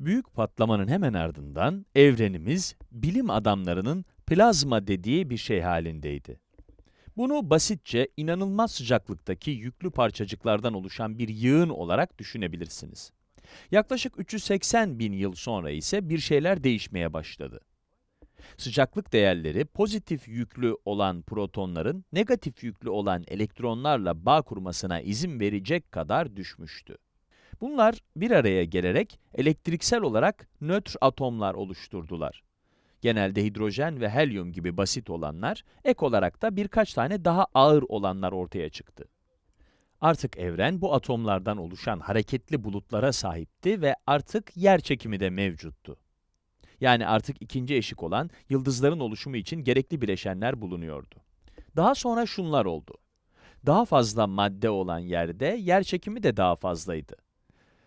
Büyük patlamanın hemen ardından evrenimiz bilim adamlarının plazma dediği bir şey halindeydi. Bunu basitçe inanılmaz sıcaklıktaki yüklü parçacıklardan oluşan bir yığın olarak düşünebilirsiniz. Yaklaşık 380 bin yıl sonra ise bir şeyler değişmeye başladı. Sıcaklık değerleri pozitif yüklü olan protonların negatif yüklü olan elektronlarla bağ kurmasına izin verecek kadar düşmüştü. Bunlar bir araya gelerek elektriksel olarak nötr atomlar oluşturdular. Genelde hidrojen ve helyum gibi basit olanlar, ek olarak da birkaç tane daha ağır olanlar ortaya çıktı. Artık evren bu atomlardan oluşan hareketli bulutlara sahipti ve artık yer çekimi de mevcuttu. Yani artık ikinci eşik olan yıldızların oluşumu için gerekli bileşenler bulunuyordu. Daha sonra şunlar oldu. Daha fazla madde olan yerde yer çekimi de daha fazlaydı.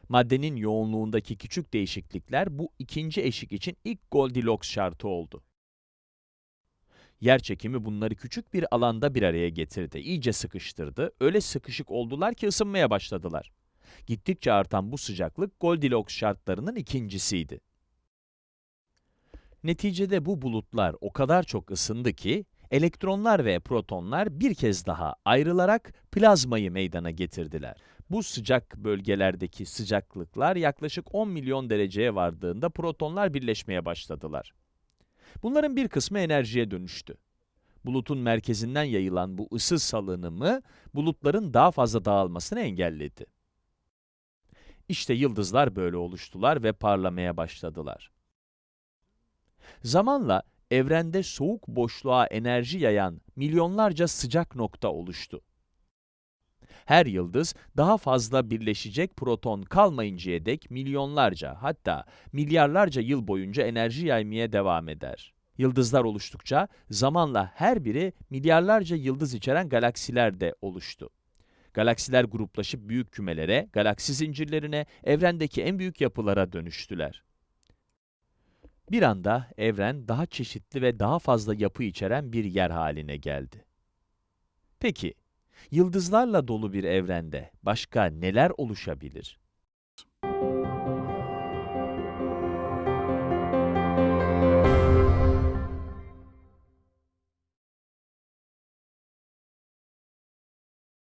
Maddenin yoğunluğundaki küçük değişiklikler bu ikinci eşik için ilk Goldilocks şartı oldu. Yer çekimi bunları küçük bir alanda bir araya getirdi, iyice sıkıştırdı, öyle sıkışık oldular ki ısınmaya başladılar. Gittikçe artan bu sıcaklık Goldilocks şartlarının ikincisiydi. Neticede bu bulutlar o kadar çok ısındı ki, elektronlar ve protonlar bir kez daha ayrılarak plazmayı meydana getirdiler. Bu sıcak bölgelerdeki sıcaklıklar yaklaşık 10 milyon dereceye vardığında protonlar birleşmeye başladılar. Bunların bir kısmı enerjiye dönüştü. Bulutun merkezinden yayılan bu ısı salınımı, bulutların daha fazla dağılmasını engelledi. İşte yıldızlar böyle oluştular ve parlamaya başladılar. Zamanla evrende soğuk boşluğa enerji yayan milyonlarca sıcak nokta oluştu. Her yıldız daha fazla birleşecek proton kalmayıncaya dek milyonlarca hatta milyarlarca yıl boyunca enerji yaymaya devam eder. Yıldızlar oluştukça zamanla her biri milyarlarca yıldız içeren galaksiler de oluştu. Galaksiler gruplaşıp büyük kümelere, galaksi zincirlerine, evrendeki en büyük yapılara dönüştüler. Bir anda evren daha çeşitli ve daha fazla yapı içeren bir yer haline geldi. Peki, yıldızlarla dolu bir evrende başka neler oluşabilir?